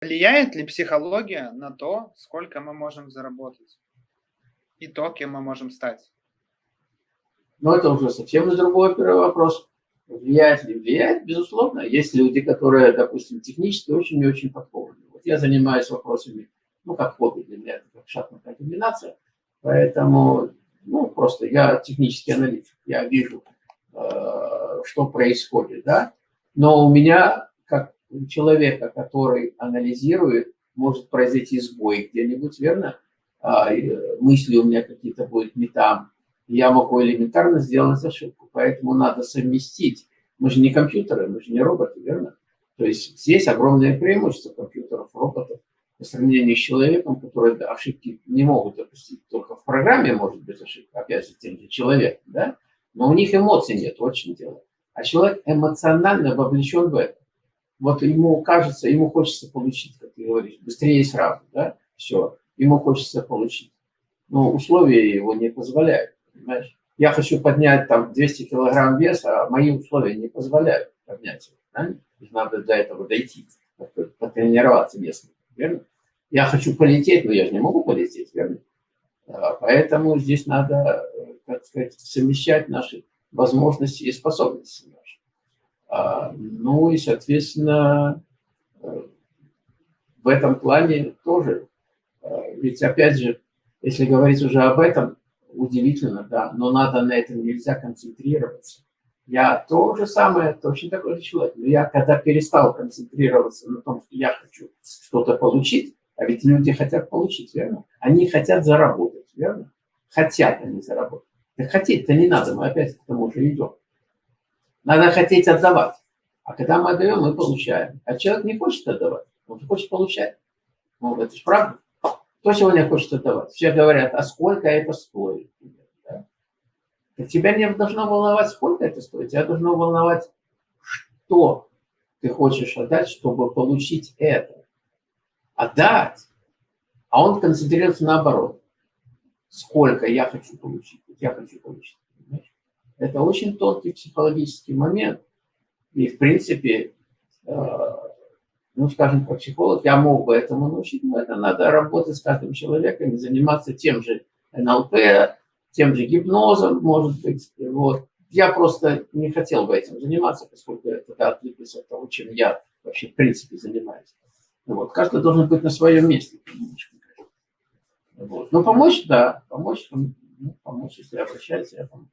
Влияет ли психология на то, сколько мы можем заработать? И то, кем мы можем стать? Но это уже совсем другой первый вопрос. Влияет ли? Влияет, безусловно. Есть люди, которые, допустим, технически очень и очень подкованы. Вот я занимаюсь вопросами, ну, как хобби для меня, это как шахматная комбинация. Поэтому, ну, просто я технический аналитик. Я вижу, э, что происходит, да. Но у меня, человека, который анализирует, может произойти сбой где-нибудь, верно? А, мысли у меня какие-то будут не там, я могу элементарно сделать ошибку. Поэтому надо совместить. Мы же не компьютеры, мы же не роботы, верно? То есть здесь огромное преимущество компьютеров, роботов по сравнению с человеком, который ошибки не могут допустить. Только в программе может быть ошибка, опять же, тем же человеком, да? Но у них эмоций нет, чем дело. А человек эмоционально вовлечен в это. Вот ему кажется, ему хочется получить, как ты говоришь, быстрее и сразу, да? Все, ему хочется получить. Но условия его не позволяют понимаешь? Я хочу поднять там 200 килограмм веса, а мои условия не позволяют поднять его. Да? Надо до этого дойти, потренироваться местно, верно? Я хочу полететь, но я же не могу полететь, верно? А, поэтому здесь надо, так сказать, совмещать наши возможности и способности ну и, соответственно, э, в этом плане тоже. Э, ведь, опять же, если говорить уже об этом, удивительно, да, но надо на этом нельзя концентрироваться. Я то же самое, точно такой же человек. Но я когда перестал концентрироваться на том, что я хочу что-то получить, а ведь люди хотят получить, верно? Они хотят заработать, верно? Хотят они заработать. Так хотеть-то не надо, мы опять к тому же идем. Надо хотеть отдавать. А когда мы отдаем, мы получаем. А человек не хочет отдавать, он хочет получать. Ну, это же правда. Кто сегодня хочет отдавать? Все говорят, а сколько это стоит? Да? Тебя не должно волновать, сколько это стоит. Тебя должно волновать, что ты хочешь отдать, чтобы получить это. Отдать. А он концентрируется наоборот. Сколько я хочу получить. Я хочу получить. Это очень тонкий психологический момент. И, в принципе, э, ну, скажем, как психолог, я мог бы этому научить, но это надо работать с каждым человеком, заниматься тем же НЛП, тем же гипнозом, может быть. Вот. Я просто не хотел бы этим заниматься, поскольку это да, от того, чем я вообще в принципе занимаюсь. Вот. Каждый должен быть на своем месте. Вот. Но помочь, да, помочь, ну, помочь, если обращается, я помогу.